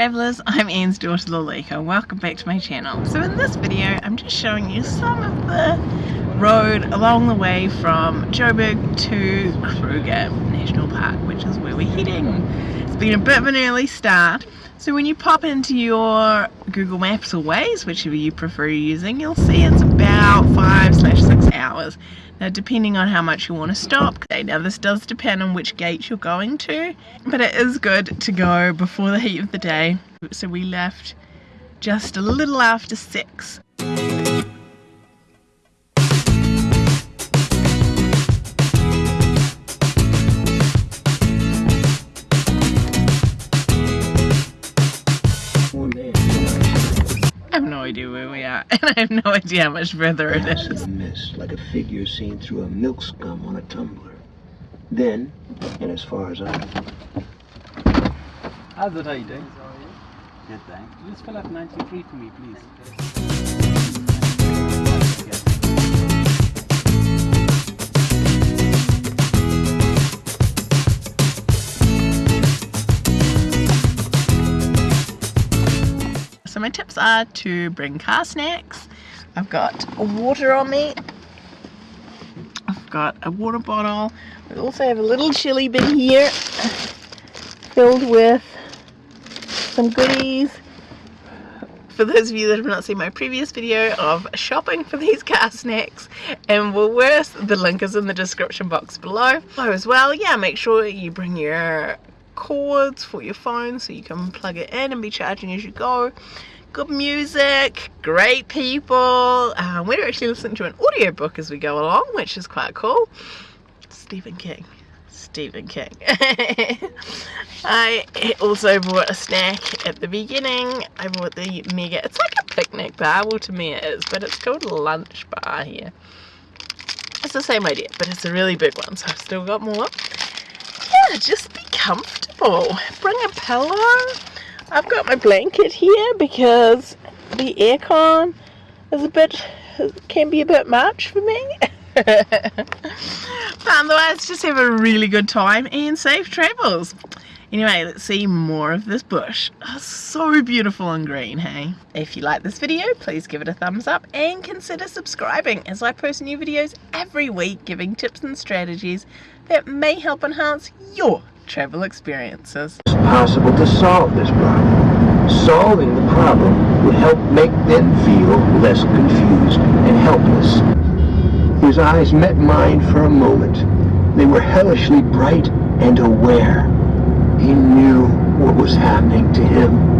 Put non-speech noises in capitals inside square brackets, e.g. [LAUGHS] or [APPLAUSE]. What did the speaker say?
travellers, I'm Anne's daughter Lalika welcome back to my channel. So in this video I'm just showing you some of the road along the way from Joburg to Kruger National Park which is where we're heading. It's been a bit of an early start so when you pop into your Google Maps or Waze, whichever you prefer using, you'll see it's about 5 slash 6 hours. Now depending on how much you want to stop, now this does depend on which gate you're going to, but it is good to go before the heat of the day. So we left just a little after 6. I have idea where we are, and [LAUGHS] I have no idea how much further it is. Mist, like a figure seen through a milk scum on a tumbler. Then, and as far as I How's it, how you doing? Good, thanks. Just fill up 93 for me, please. My tips are to bring car snacks. I've got water on me. I've got a water bottle. We also have a little chili bin here filled with some goodies. For those of you that have not seen my previous video of shopping for these car snacks and Woolworths, the link is in the description box below. So as well, yeah, make sure you bring your cords for your phone so you can plug it in and be charging as you go. Good music, great people. Um, we're actually listening to an audiobook as we go along, which is quite cool. Stephen King. Stephen King. [LAUGHS] I also bought a snack at the beginning. I bought the mega, it's like a picnic bar, well to me it is, but it's called lunch bar here. It's the same idea, but it's a really big one, so I've still got more. Yeah, just comfortable. Bring a pillow. I've got my blanket here because the aircon is a bit, can be a bit much for me. [LAUGHS] but otherwise, just have a really good time and safe travels. Anyway, let's see more of this bush. Oh, so beautiful and green, hey? If you like this video, please give it a thumbs up and consider subscribing as I post new videos every week giving tips and strategies that may help enhance your travel experiences. it's possible to solve this problem. Solving the problem would help make them feel less confused and helpless. His eyes met mine for a moment. They were hellishly bright and aware. He knew what was happening to him.